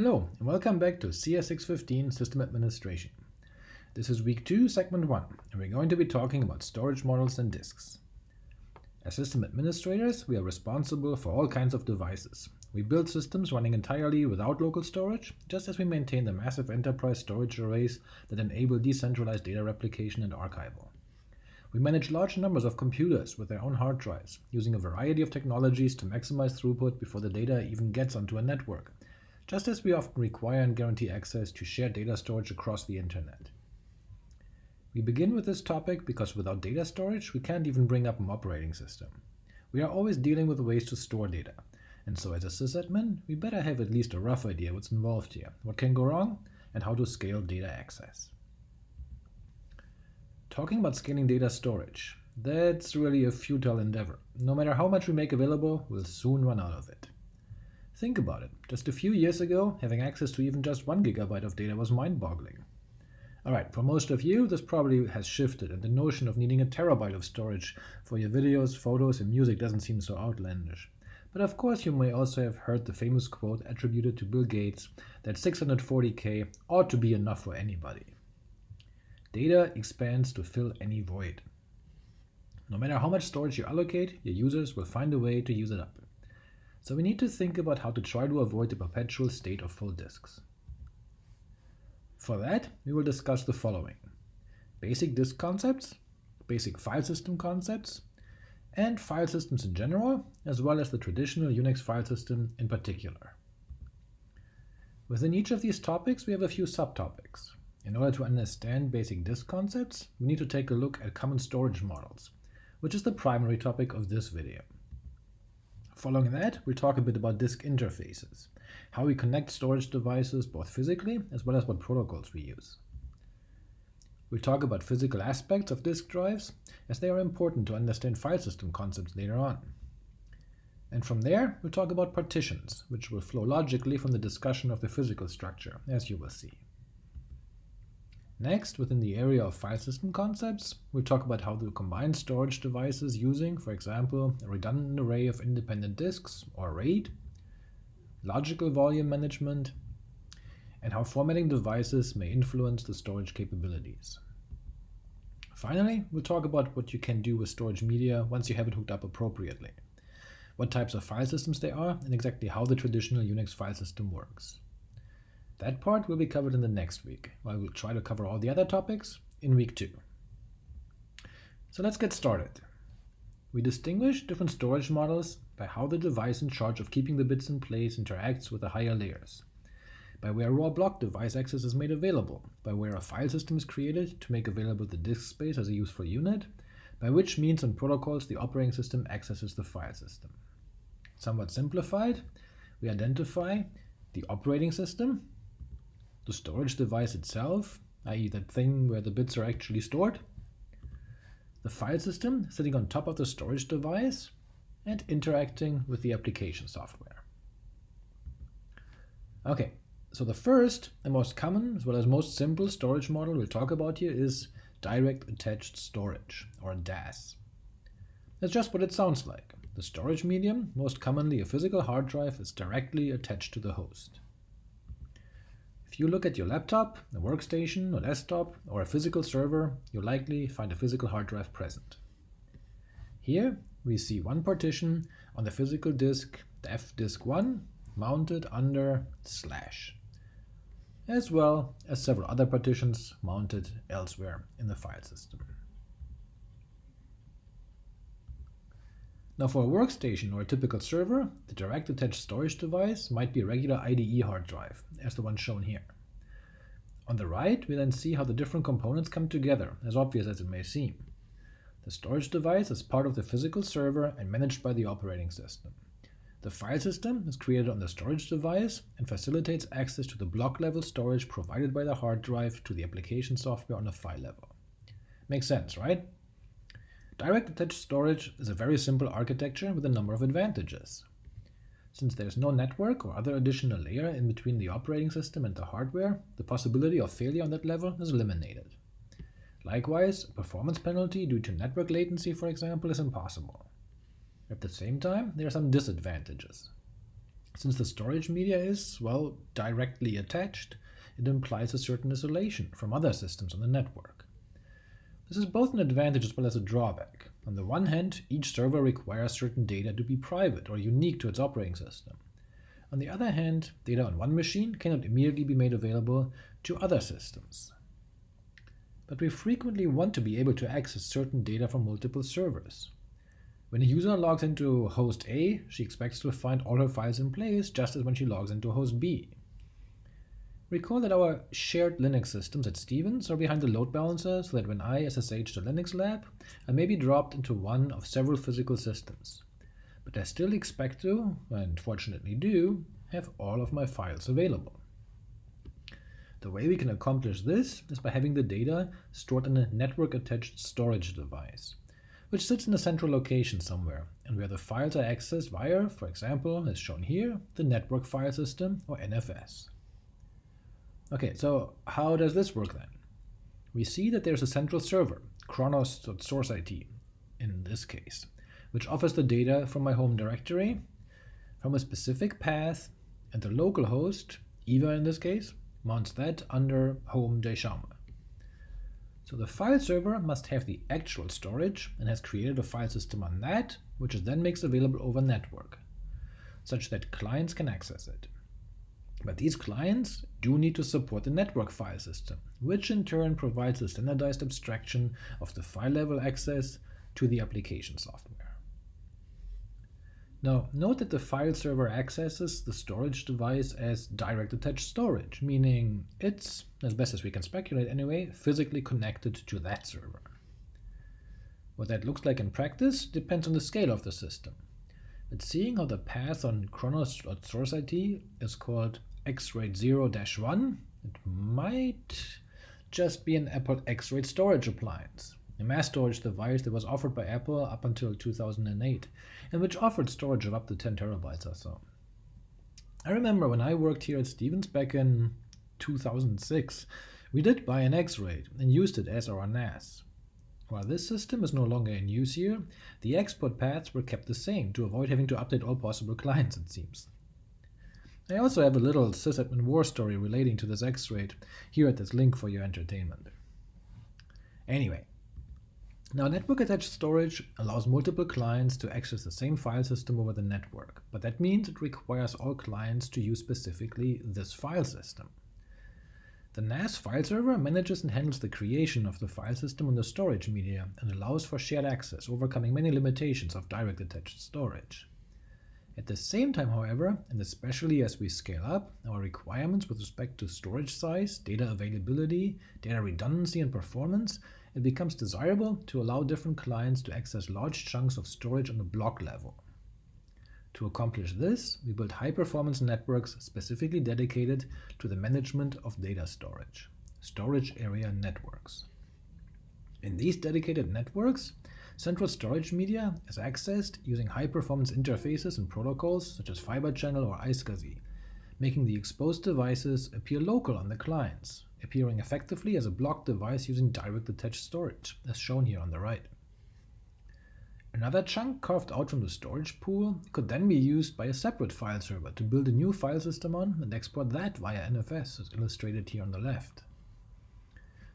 Hello, and welcome back to CS615 System Administration. This is week 2, segment 1, and we're going to be talking about storage models and disks. As system administrators, we are responsible for all kinds of devices. We build systems running entirely without local storage, just as we maintain the massive enterprise storage arrays that enable decentralized data replication and archival. We manage large numbers of computers with their own hard drives, using a variety of technologies to maximize throughput before the data even gets onto a network, just as we often require and guarantee access to shared data storage across the internet. We begin with this topic because without data storage, we can't even bring up an operating system. We are always dealing with ways to store data, and so as a sysadmin, we better have at least a rough idea what's involved here, what can go wrong, and how to scale data access. Talking about scaling data storage, that's really a futile endeavor. No matter how much we make available, we'll soon run out of it. Think about it. Just a few years ago, having access to even just 1 gigabyte of data was mind-boggling. Alright, for most of you, this probably has shifted, and the notion of needing a terabyte of storage for your videos, photos, and music doesn't seem so outlandish. But of course you may also have heard the famous quote attributed to Bill Gates that 640k ought to be enough for anybody. Data expands to fill any void. No matter how much storage you allocate, your users will find a way to use it up. So we need to think about how to try to avoid the perpetual state of full disks. For that, we will discuss the following. Basic disk concepts, basic file system concepts, and file systems in general, as well as the traditional Unix file system in particular. Within each of these topics, we have a few subtopics. In order to understand basic disk concepts, we need to take a look at common storage models, which is the primary topic of this video. Following that, we'll talk a bit about disk interfaces, how we connect storage devices both physically as well as what protocols we use. We'll talk about physical aspects of disk drives, as they are important to understand file system concepts later on. And from there, we'll talk about partitions, which will flow logically from the discussion of the physical structure, as you will see. Next, within the area of file system concepts, we'll talk about how to combine storage devices using, for example, a redundant array of independent disks, or RAID, logical volume management, and how formatting devices may influence the storage capabilities. Finally, we'll talk about what you can do with storage media once you have it hooked up appropriately, what types of file systems they are, and exactly how the traditional Unix file system works. That part will be covered in the next week, while we'll try to cover all the other topics in week 2. So let's get started. We distinguish different storage models by how the device in charge of keeping the bits in place interacts with the higher layers, by where raw block device access is made available, by where a file system is created to make available the disk space as a useful unit, by which means and protocols the operating system accesses the file system. Somewhat simplified, we identify the operating system, the storage device itself, i.e. that thing where the bits are actually stored, the file system sitting on top of the storage device, and interacting with the application software. Okay, so the first and most common, as well as most simple storage model we'll talk about here is Direct Attached Storage, or DAS. That's just what it sounds like. The storage medium, most commonly a physical hard drive, is directly attached to the host. If you look at your laptop, a workstation, a desktop, or a physical server, you'll likely find a physical hard drive present. Here we see one partition on the physical disk, dev disk 1, mounted under slash, as well as several other partitions mounted elsewhere in the file system. Now for a workstation or a typical server, the direct attached storage device might be a regular IDE hard drive, as the one shown here. On the right, we then see how the different components come together, as obvious as it may seem. The storage device is part of the physical server and managed by the operating system. The file system is created on the storage device and facilitates access to the block-level storage provided by the hard drive to the application software on the file level. Makes sense, right? Direct attached storage is a very simple architecture with a number of advantages. Since there's no network or other additional layer in between the operating system and the hardware, the possibility of failure on that level is eliminated. Likewise, a performance penalty due to network latency, for example, is impossible. At the same time, there are some disadvantages. Since the storage media is, well, directly attached, it implies a certain isolation from other systems on the network. This is both an advantage as well as a drawback. On the one hand, each server requires certain data to be private or unique to its operating system. On the other hand, data on one machine cannot immediately be made available to other systems. But we frequently want to be able to access certain data from multiple servers. When a user logs into host A, she expects to find all her files in place just as when she logs into host B. Recall that our shared Linux systems at Stevens are behind the load balancer so that when I SSH to Linux Lab, I may be dropped into one of several physical systems. But I still expect to, and fortunately do, have all of my files available. The way we can accomplish this is by having the data stored in a network-attached storage device which sits in a central location somewhere, and where the files are accessed via, for example, as shown here, the Network File System, or NFS. Okay, so how does this work then? We see that there's a central server, Source IT, in this case, which offers the data from my home directory, from a specific path, and the local host, Eva in this case, mounts that under home Jaume. So the file server must have the actual storage and has created a file system on that, which it then makes available over network, such that clients can access it. But these clients do need to support the network file system, which in turn provides a standardized abstraction of the file-level access to the application software. Now, note that the file server accesses the storage device as direct attached storage, meaning it's, as best as we can speculate anyway, physically connected to that server. What that looks like in practice depends on the scale of the system. But seeing how the path on IT is called xraid 0-1, it might just be an Apple xraid storage appliance a mass storage device that was offered by Apple up until 2008, and which offered storage of up to 10 terabytes or so. I remember when I worked here at Stevens back in 2006, we did buy an X-RAID and used it as our NAS. While this system is no longer in use here, the export paths were kept the same to avoid having to update all possible clients, it seems. I also have a little sysadmin war story relating to this X-RAID here at this link for your entertainment. Anyway, now, network-attached storage allows multiple clients to access the same file system over the network, but that means it requires all clients to use specifically this file system. The NAS file server manages and handles the creation of the file system on the storage media and allows for shared access, overcoming many limitations of direct attached storage. At the same time, however, and especially as we scale up, our requirements with respect to storage size, data availability, data redundancy, and performance it becomes desirable to allow different clients to access large chunks of storage on a block level. To accomplish this, we build high-performance networks specifically dedicated to the management of data storage, storage area networks. In these dedicated networks, central storage media is accessed using high-performance interfaces and protocols such as Fibre Channel or iSCSI, making the exposed devices appear local on the clients, appearing effectively as a block device using direct attached storage, as shown here on the right. Another chunk carved out from the storage pool could then be used by a separate file server to build a new file system on and export that via NFS, as illustrated here on the left.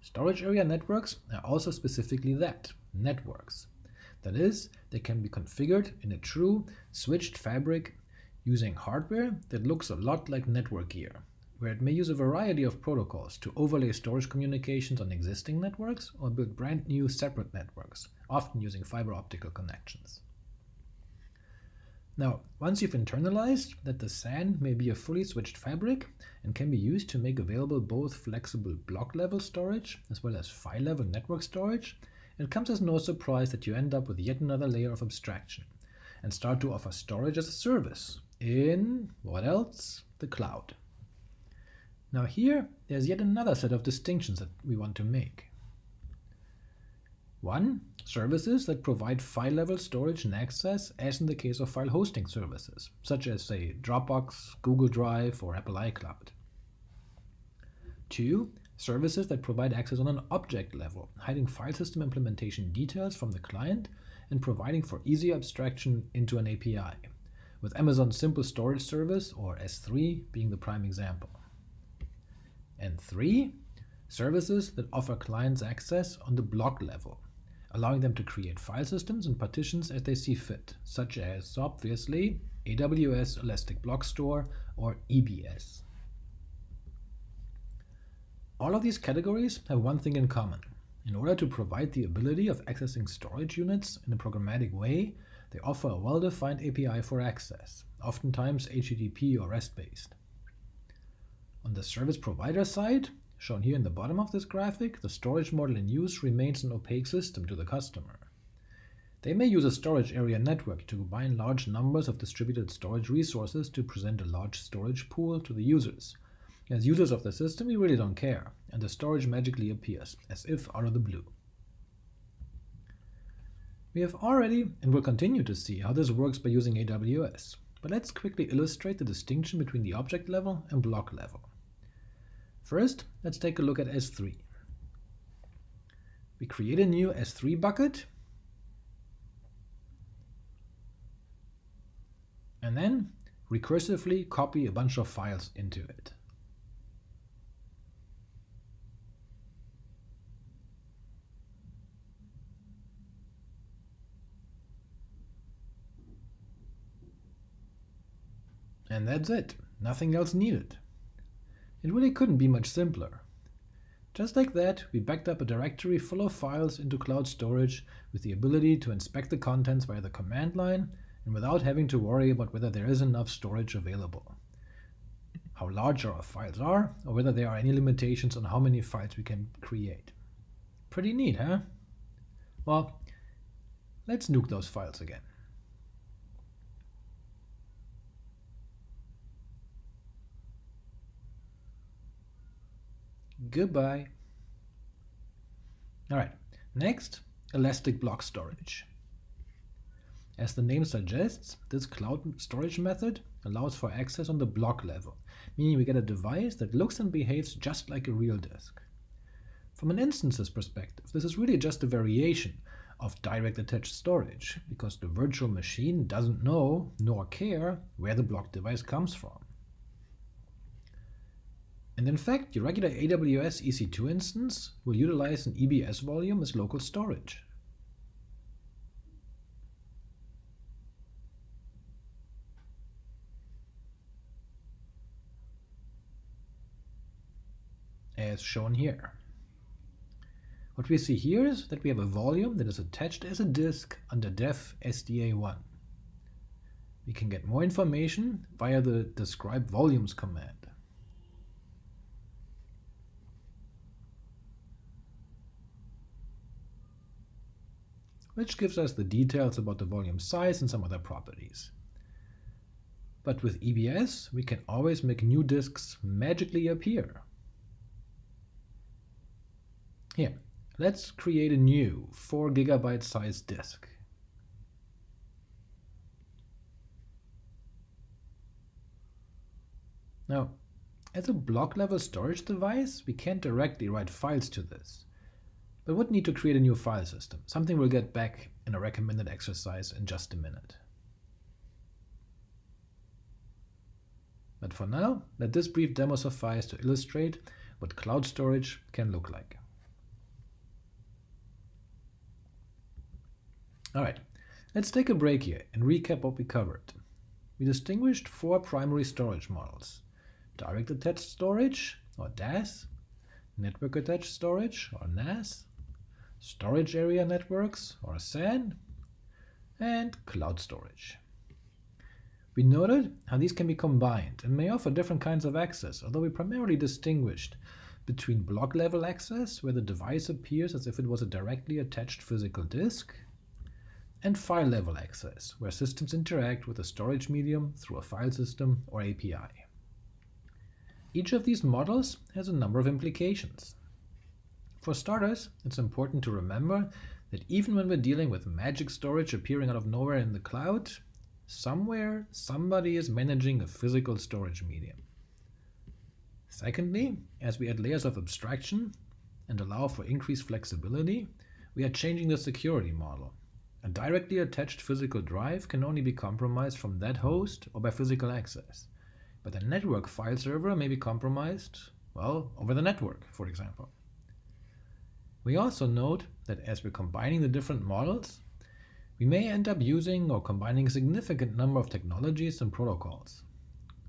Storage area networks are also specifically that, networks. That is, they can be configured in a true switched fabric using hardware that looks a lot like network gear, where it may use a variety of protocols to overlay storage communications on existing networks or build brand new separate networks, often using fiber optical connections. Now, once you've internalized that the SAN may be a fully switched fabric and can be used to make available both flexible block-level storage as well as file-level network storage, it comes as no surprise that you end up with yet another layer of abstraction and start to offer storage as a service in, what else? The cloud. Now here, there's yet another set of distinctions that we want to make. One, services that provide file-level storage and access as in the case of file hosting services, such as, say, Dropbox, Google Drive, or Apple iCloud. Two, services that provide access on an object level, hiding file system implementation details from the client and providing for easy abstraction into an API, with Amazon Simple Storage Service, or S3, being the prime example. And 3. Services that offer clients access on the block level, allowing them to create file systems and partitions as they see fit, such as, obviously, AWS Elastic Block Store or EBS. All of these categories have one thing in common. In order to provide the ability of accessing storage units in a programmatic way, they offer a well-defined API for access, oftentimes HTTP or REST-based. On the service provider side, shown here in the bottom of this graphic, the storage model in use remains an opaque system to the customer. They may use a storage area network to combine large numbers of distributed storage resources to present a large storage pool to the users, as users of the system, we really don't care, and the storage magically appears, as if out of the blue. We have already and will continue to see how this works by using AWS, but let's quickly illustrate the distinction between the object level and block level. First, let's take a look at S3. We create a new S3 bucket, and then recursively copy a bunch of files into it. And that's it, nothing else needed. It really couldn't be much simpler. Just like that, we backed up a directory full of files into cloud storage with the ability to inspect the contents via the command line and without having to worry about whether there is enough storage available, how large our files are, or whether there are any limitations on how many files we can create. Pretty neat, huh? Well, let's nuke those files again. Goodbye. All right, next, Elastic Block Storage. As the name suggests, this cloud storage method allows for access on the block level, meaning we get a device that looks and behaves just like a real disk. From an instances perspective, this is really just a variation of direct attached storage, because the virtual machine doesn't know nor care where the block device comes from. And in fact, your regular AWS EC2 instance will utilize an EBS volume as local storage. as shown here. What we see here is that we have a volume that is attached as a disk under dev SDA1. We can get more information via the describe volumes command. Which gives us the details about the volume size and some other properties. But with EBS, we can always make new disks magically appear. Here, let's create a new 4 gigabyte size disk. Now, as a block-level storage device, we can't directly write files to this but would need to create a new file system, something we'll get back in a recommended exercise in just a minute. But for now, let this brief demo suffice to illustrate what cloud storage can look like. Alright, let's take a break here and recap what we covered. We distinguished four primary storage models. Direct Attached Storage, or DAS, Network Attached Storage, or NAS, storage area networks, or SAN, and cloud storage. We noted how these can be combined and may offer different kinds of access, although we primarily distinguished between block-level access, where the device appears as if it was a directly attached physical disk, and file-level access, where systems interact with a storage medium through a file system or API. Each of these models has a number of implications. For starters, it's important to remember that even when we're dealing with magic storage appearing out of nowhere in the cloud, somewhere somebody is managing a physical storage medium. Secondly, as we add layers of abstraction and allow for increased flexibility, we are changing the security model. A directly attached physical drive can only be compromised from that host or by physical access, but a network file server may be compromised, well, over the network, for example. We also note that as we're combining the different models, we may end up using or combining a significant number of technologies and protocols.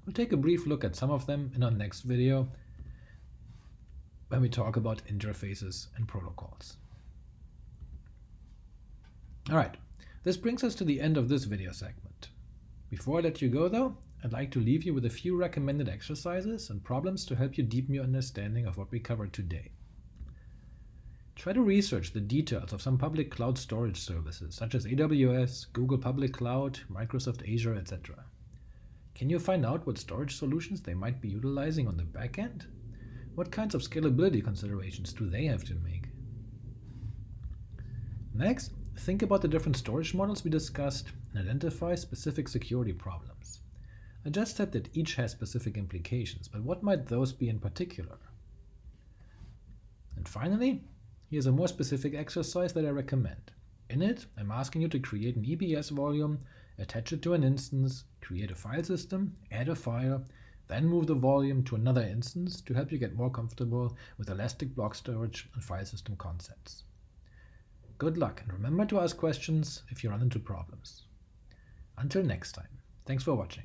We'll take a brief look at some of them in our next video when we talk about interfaces and protocols. Alright, this brings us to the end of this video segment. Before I let you go though, I'd like to leave you with a few recommended exercises and problems to help you deepen your understanding of what we covered today. Try to research the details of some public cloud storage services such as AWS, Google Public Cloud, Microsoft Azure, etc. Can you find out what storage solutions they might be utilizing on the back end? What kinds of scalability considerations do they have to make? Next, think about the different storage models we discussed and identify specific security problems. I just said that each has specific implications, but what might those be in particular? And finally, here's a more specific exercise that I recommend. In it, I'm asking you to create an EBS volume, attach it to an instance, create a file system, add a file, then move the volume to another instance to help you get more comfortable with elastic block storage and file system concepts. Good luck, and remember to ask questions if you run into problems. Until next time, thanks for watching.